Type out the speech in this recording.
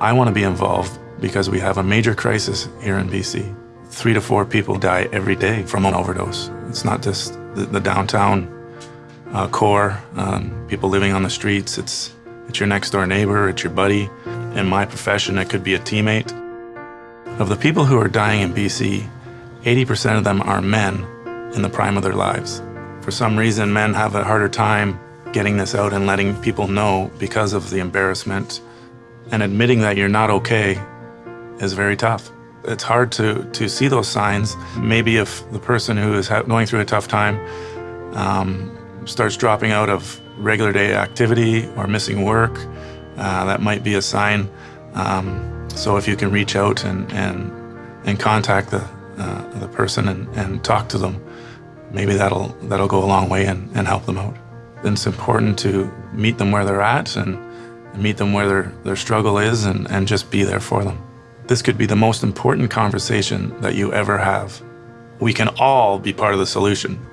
I want to be involved because we have a major crisis here in BC. Three to four people die every day from an overdose. It's not just the, the downtown uh, core, um, people living on the streets. It's, it's your next door neighbor, it's your buddy. In my profession, it could be a teammate. Of the people who are dying in BC, 80% of them are men in the prime of their lives. For some reason, men have a harder time getting this out and letting people know because of the embarrassment. And admitting that you're not okay is very tough. It's hard to, to see those signs. Maybe if the person who is going through a tough time um, starts dropping out of regular day activity or missing work, uh, that might be a sign. Um, so if you can reach out and, and, and contact the, uh, the person and, and talk to them, maybe that'll, that'll go a long way and, and help them out. It's important to meet them where they're at and meet them where their, their struggle is and, and just be there for them. This could be the most important conversation that you ever have. We can all be part of the solution.